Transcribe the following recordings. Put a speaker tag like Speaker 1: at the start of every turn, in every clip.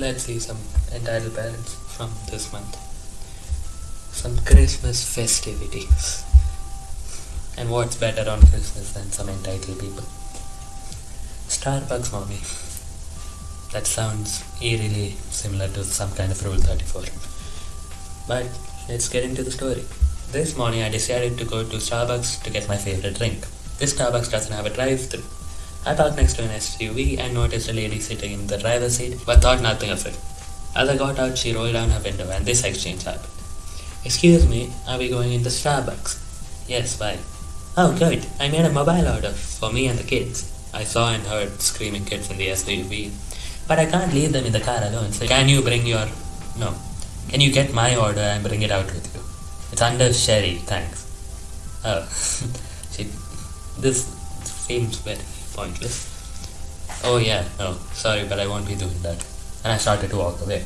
Speaker 1: let's see some entitled parents from this month. Some Christmas festivities. And what's better on Christmas than some entitled people? Starbucks mommy. That sounds eerily similar to some kind of Rule 34. But let's get into the story. This morning I decided to go to Starbucks to get my favorite drink. This Starbucks doesn't have a drive-thru. I parked next to an SUV and noticed a lady sitting in the driver's seat but thought nothing of it. As I got out, she rolled down her window and this exchange happened. Excuse me, are we going into Starbucks? Yes, why? Oh, good. I made a mobile order for me and the kids. I saw and heard screaming kids in the SUV. But I can't leave them in the car alone, so can you bring your. No. Can you get my order and bring it out with you? It's under Sherry, thanks. Oh. she. This seems very pointless. Oh, yeah, no. Sorry, but I won't be doing that. And I started to walk away.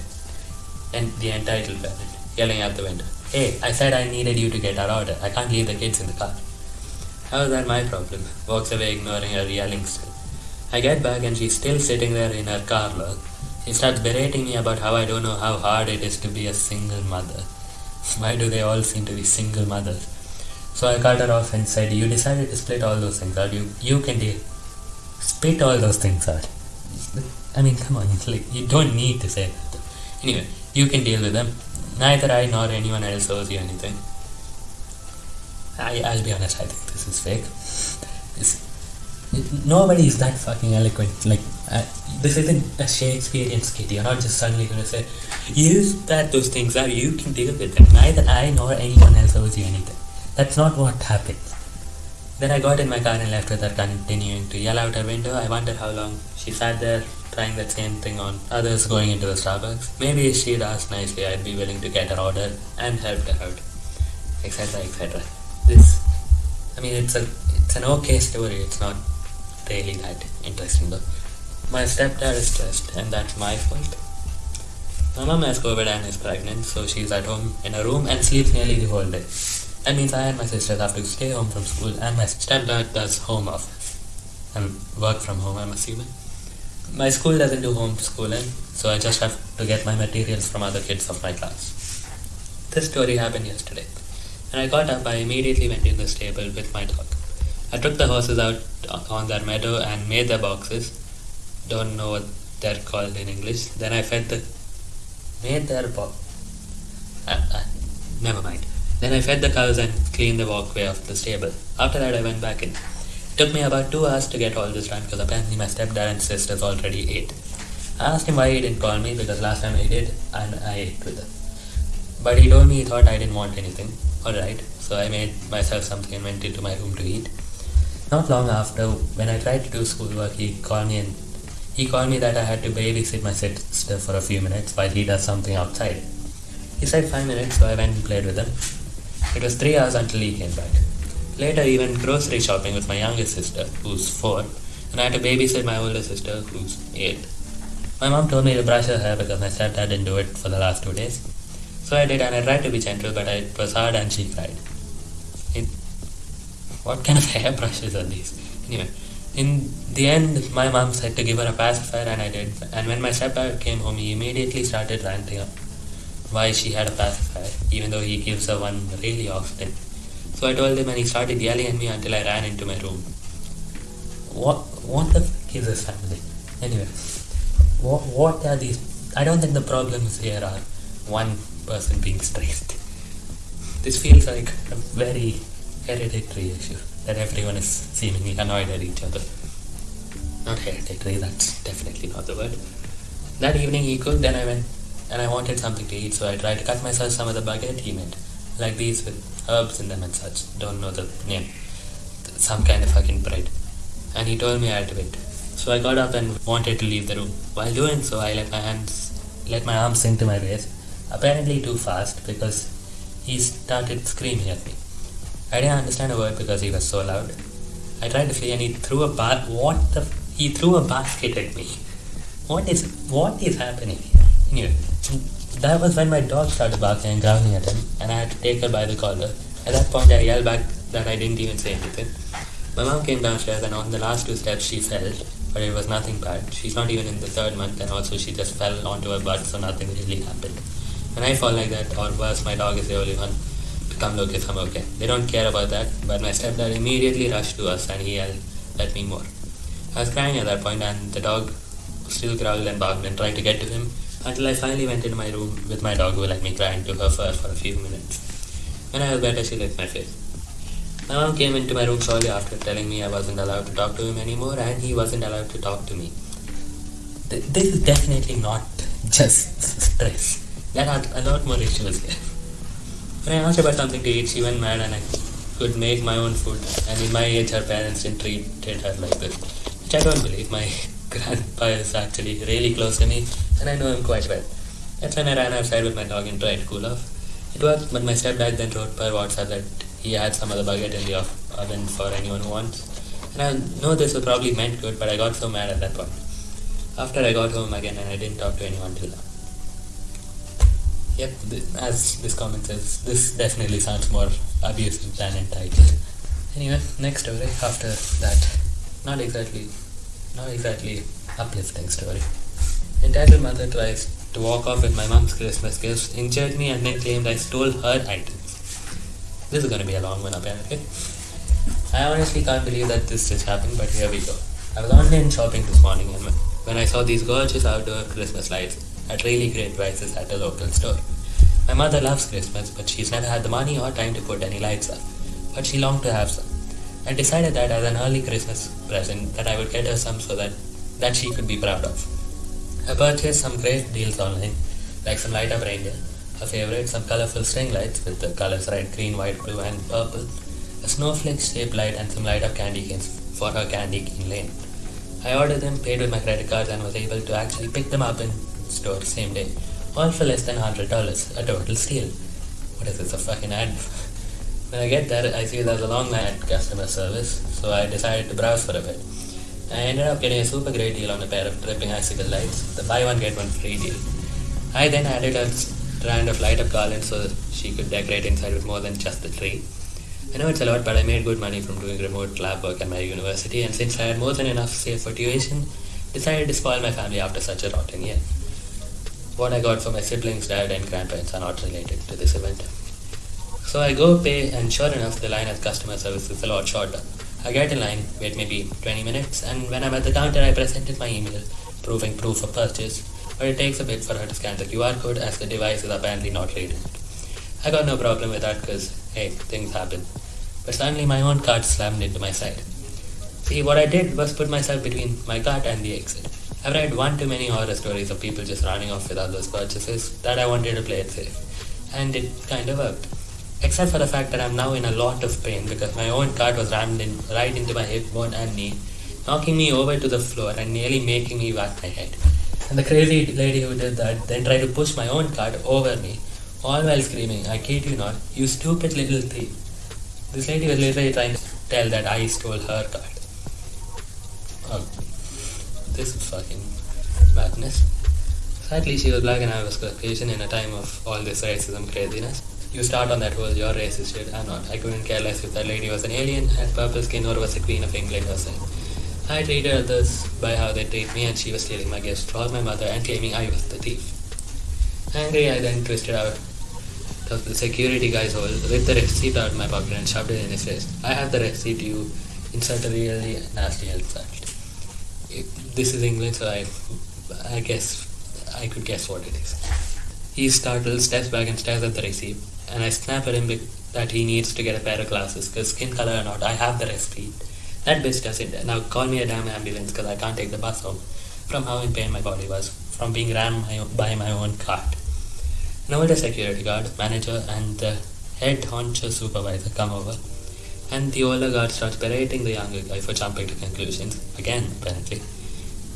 Speaker 1: And the entitled parent yelling out the window. Hey, I said I needed you to get our order. I can't leave the kids in the car. How is that my problem? Walks away ignoring her yelling still. I get back and she's still sitting there in her car look. She starts berating me about how I don't know how hard it is to be a single mother. Why do they all seem to be single mothers? So I cut her off and said, You decided to split all those things out. You you can deal. Split all those things out. I mean, come on, like you don't need to say that. Anyway, you can deal with them. Neither I nor anyone else owes you anything. I, I'll be honest, I think this is fake. Nobody is that fucking eloquent. Like, uh, this isn't a Shakespearean skit. You're not just suddenly going to say, use that those things are, you can deal with them. Neither I nor anyone else owes you anything. That's not what happens. Then I got in my car and left with her continuing to yell out her window. I wonder how long she sat there trying that same thing on others going into the Starbucks. Maybe if she'd asked nicely, I'd be willing to get her order and helped her out, etc. etc. This, I mean, it's a it's an okay story. It's not really that interesting though. My stepdad is stressed, and that's my fault. My mom has COVID and is pregnant, so she's at home in a room and sleeps nearly the whole day. That means I and my sisters have to stay home from school, and my stepdad does home office and work from home. I'm assuming. My school doesn't do homeschooling, so I just have to get my materials from other kids of my class. This story happened yesterday. When I got up, I immediately went in the stable with my dog. I took the horses out on their meadow and made their boxes. Don't know what they're called in English. Then I fed the made their box. Uh, uh, never mind. Then I fed the cows and cleaned the walkway of the stable. After that, I went back in. It took me about two hours to get all this done because apparently my stepdad and sisters already ate. I asked him why he didn't call me because last time he did and I ate with him. But he told me he thought I didn't want anything. Alright, so I made myself something and went into my room to eat. Not long after, when I tried to do schoolwork, he called me and he called me that I had to babysit my sister for a few minutes while he does something outside. He said five minutes, so I went and played with him. It was three hours until he came back. Later, he went grocery shopping with my youngest sister, who's four, and I had to babysit my older sister, who's eight. My mom told me to brush her hair because my stepdad didn't do it for the last two days. So I did, and I tried to be gentle, but it was hard, and she cried. It, what kind of hair brushes are these? Anyway, in the end, my mom said to give her a pacifier, and I did. And when my stepdad came home, he immediately started ranting up why she had a pacifier, uh, even though he gives her one really often. So I told him, and he started yelling at me until I ran into my room. What what the fuck is this family? Anyway, what what are these? I don't think the problems here are one person being stressed. This feels like a very hereditary issue that everyone is seemingly annoyed at each other. Not hereditary, that's definitely not the word. That evening he cooked, and I went and I wanted something to eat, so I tried to cut myself some of the baguette he made, like these with herbs in them and such. Don't know the name. Some kind of fucking bread. And he told me I had to wait. So I got up and wanted to leave the room. While doing so, I let my hands, let my arms sink to my waist, apparently too fast because he started screaming at me. I didn't understand a word because he was so loud. I tried to flee and he threw a ba- what the he threw a basket at me. What is what is happening here? Anyway, that was when my dog started barking and growling at him, and I had to take her by the collar. At that point, I yelled back that I didn't even say anything. My mom came downstairs and on the last two steps she fell, but it was nothing bad. She's not even in the third month and also she just fell onto her butt so nothing really happened. When I fall like that or worse my dog is the only one to come look if I'm okay. They don't care about that but my stepdad immediately rushed to us and he yelled at me more. I was crying at that point and the dog still growled and barked and tried to get to him until I finally went into my room with my dog who let me cry into her fur for a few minutes. When I was better she licked my face. My mom came into my room shortly after telling me I wasn't allowed to talk to him anymore and he wasn't allowed to talk to me. Th- This is definitely not just stress. There are a lot more issues here. When I asked about something to eat, she went mad and I could make my own food. And in my age, her parents didn't treat her like this. Which I don't believe. My grandpa is actually really close to me and I know him quite well. That's when I ran outside with my dog and tried to cool off. It worked, but my stepdad then wrote per WhatsApp that he had some other bucket in the oven for anyone who wants. And I know this was probably meant good, but I got so mad at that point. After I got home again and I didn't talk to anyone till now. Yep, th- as this comment says, this definitely sounds more abusive than entitled. Anyway, next story after that. Not exactly, not exactly uplifting story. Entitled mother tries to walk off with my mom's Christmas gifts, injured me, and then claimed I stole her items. This is gonna be a long one apparently. I honestly can't believe that this just happened, but here we go. I was online shopping this morning and when I saw these gorgeous outdoor Christmas lights at really great prices at a local store. My mother loves Christmas, but she's never had the money or time to put any lights up. But she longed to have some. I decided that as an early Christmas present that I would get her some so that, that she could be proud of. I purchased some great deals online, like some light up reindeer, her favorite, some colorful string lights with the colors red, green, white, blue, and purple, a snowflake shaped light, and some light up candy canes for her candy cane lane. I ordered them, paid with my credit cards, and was able to actually pick them up in store same day, all for less than hundred dollars, a total steal. What is this, a fucking ad? When I get there, I see there's a long line at customer service, so I decided to browse for a bit. I ended up getting a super great deal on a pair of dripping icicle lights, the buy one get one free deal. I then added a strand of light up garland so she could decorate inside with more than just the tree. I know it's a lot, but I made good money from doing remote lab work at my university, and since I had more than enough saved for tuition, decided to spoil my family after such a rotten year. What I got for my siblings, dad, and grandparents are not related to this event. So I go pay, and sure enough, the line at customer service is a lot shorter. I get in line, wait maybe 20 minutes, and when I'm at the counter, I presented my email proving proof of purchase, but it takes a bit for her to scan the QR code as the device is apparently not reading. I got no problem with that because, hey, things happen. But suddenly my own cart slammed into my side. See, what I did was put myself between my cart and the exit. I've read one too many horror stories of people just running off with others' purchases that I wanted to play it safe. And it kind of worked. Except for the fact that I'm now in a lot of pain because my own cart was rammed in right into my hip bone and knee, knocking me over to the floor and nearly making me whack my head. And the crazy lady who did that then tried to push my own cart over me, all while screaming, I kid you not, you stupid little thief. This lady was literally trying to tell that I stole her cart. Oh, um, this is fucking madness. Sadly, she was black and I was Caucasian in a time of all this racism craziness. You start on that whole you're racist shit. I'm not. I couldn't care less if that lady was an alien, had purple skin, or was the queen of England herself. I treated others by how they treat me, and she was stealing my gifts for my mother and claiming I was the thief. Angry, I then twisted out of the security guy's hole, ripped the receipt out of my pocket, and shoved it in his face. I have the receipt. You insert a really nasty insult. This is England, so I, I guess I could guess what it is. He startled, steps back, and stares at the receipt. And I snap at him that he needs to get a pair of glasses, because skin color or not, I have the receipt. That bitch doesn't. Now call me a damn ambulance, because I can't take the bus home. From how in pain my body was, from being rammed by my own cart. An older security guard, manager, and the head honcho supervisor come over. And the older guard starts berating the younger guy for jumping to conclusions. Again, apparently.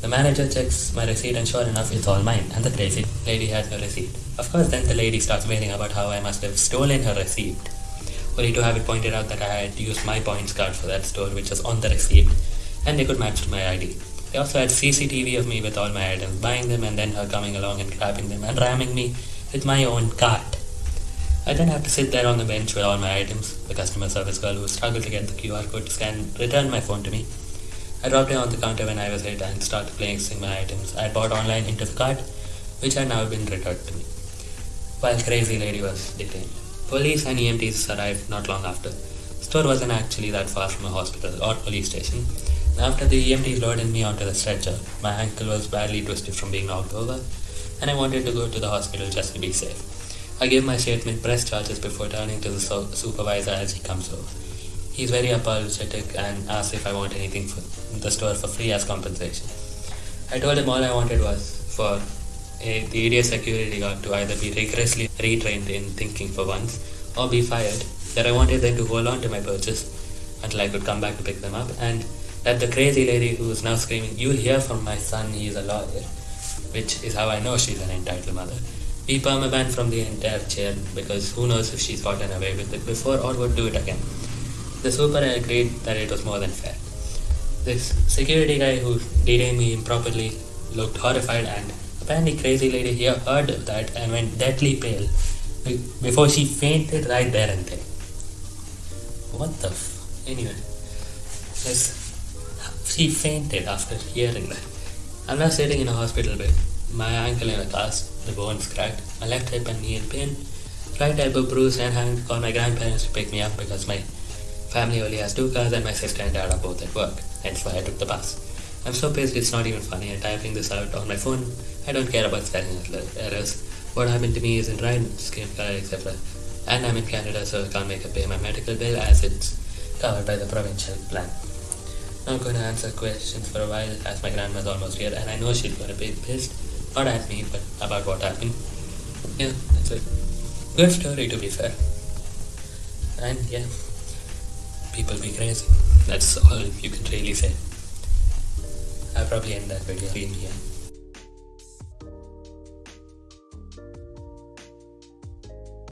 Speaker 1: The manager checks my receipt and sure enough it's all mine and the crazy lady has no receipt. Of course then the lady starts wailing about how I must have stolen her receipt. Only to have it pointed out that I had used my points card for that store which was on the receipt and they could match my ID. They also had CCTV of me with all my items, buying them and then her coming along and grabbing them and ramming me with my own cart. I then had to sit there on the bench with all my items. The customer service girl who struggled to get the QR code to scan returned my phone to me. I dropped it on the counter when I was hit and started placing my items I bought online into the cart, which had now been returned to me. While Crazy Lady was detained. Police and EMTs arrived not long after. Store wasn't actually that far from a hospital or police station. After the EMTs loaded me onto the stretcher, my ankle was badly twisted from being knocked over, and I wanted to go to the hospital just to be safe. I gave my statement press charges before turning to the so- supervisor as he comes over. He's very apologetic and asks if I want anything from the store for free as compensation. I told him all I wanted was for a, the idiot security guard to either be rigorously retrained in thinking for once or be fired, that I wanted them to hold on to my purchase until I could come back to pick them up, and that the crazy lady who is now screaming, You'll hear from my son, he is a lawyer, which is how I know she's an entitled mother, be permabanned from the entire chair because who knows if she's gotten away with it before or would do it again. The super agreed that it was more than fair. This security guy who detained me improperly looked horrified and apparently crazy lady here heard that and went deadly pale before she fainted right there and then. What the f- anyway. Yes, she fainted after hearing that. I'm now sitting in a hospital bed. My ankle in a cast, the bones cracked, my left hip and knee in pain, right elbow bruised, and having to call my grandparents to pick me up because my family only has two cars and my sister and dad are both at work. Hence why I took the bus. I'm so pissed it's not even funny. I'm typing this out on my phone. I don't care about spelling errors. What happened to me isn't right, color, etc. And I'm in Canada, so I can't make a pay my medical bill as it's covered by the provincial plan. I'm to answer questions for a while as my grandma's almost here and I know she's to be pissed, not at me, but about what happened. Yeah, that's it. Good story to be fair. And yeah, people be crazy. That's all you can really say. I'll probably end that video in here.